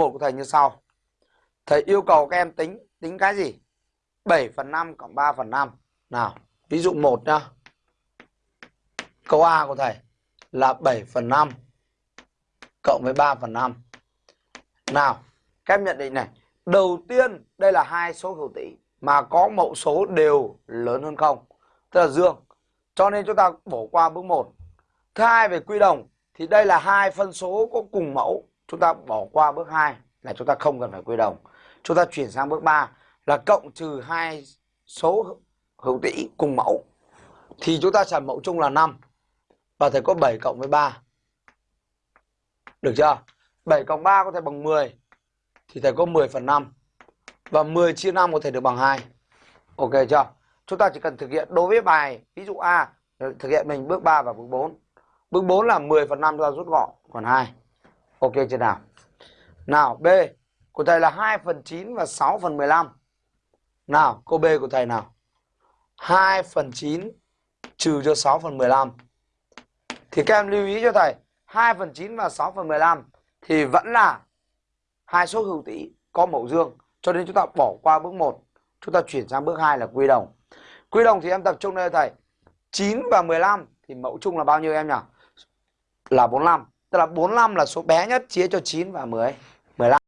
1 của thầy như sau. Thầy yêu cầu các em tính tính cái gì? 7 phần 5 cộng 3 phần 5. Nào, ví dụ 1 nhá. Câu A của thầy là 7 phần 5 cộng với 3 phần 5. Nào, các em nhận định này. Đầu tiên, đây là hai số hữu tỉ mà có mẫu số đều lớn hơn không. Tức là dương. Cho nên chúng ta bỏ qua bước 1. Thứ hai về quy đồng thì đây là hai phân số có cùng mẫu. Chúng ta bỏ qua bước 2 là chúng ta không cần phải quy đồng. Chúng ta chuyển sang bước 3 là cộng trừ hai số hữu tỉ cùng mẫu. Thì chúng ta sản mẫu chung là 5. Và thầy có 7 cộng với 3. Được chưa? 7 cộng 3 có thể bằng 10. Thì thầy có 10 phần 5. Và 10 chia 5 có thể được bằng 2. Ok chưa? Chúng ta chỉ cần thực hiện đối với bài, ví dụ A, thực hiện mình bước 3 và bước 4. Bước 4 là 10 phần 5 chúng ta rút gọn còn 2. Ok chưa nào? Nào, B, của thầy là 2 phần 9 và 6 phần 15. Nào câu B của thầy nào? 2 phần 9 trừ cho 6 phần 15. Thì các em lưu ý cho thầy 2 phần 9 và 6 phần 15 thì vẫn là hai số hữu tỉ, có mẫu dương. Cho nên chúng ta bỏ qua bước 1. Chúng ta chuyển sang bước 2 là quy đồng. Quy đồng thì em tập trung đây thầy. 9 và 15 thì mẫu chung là bao nhiêu em nhỉ? Là 45. Tức là 45 là số bé nhất chia cho 9 và 10. 15.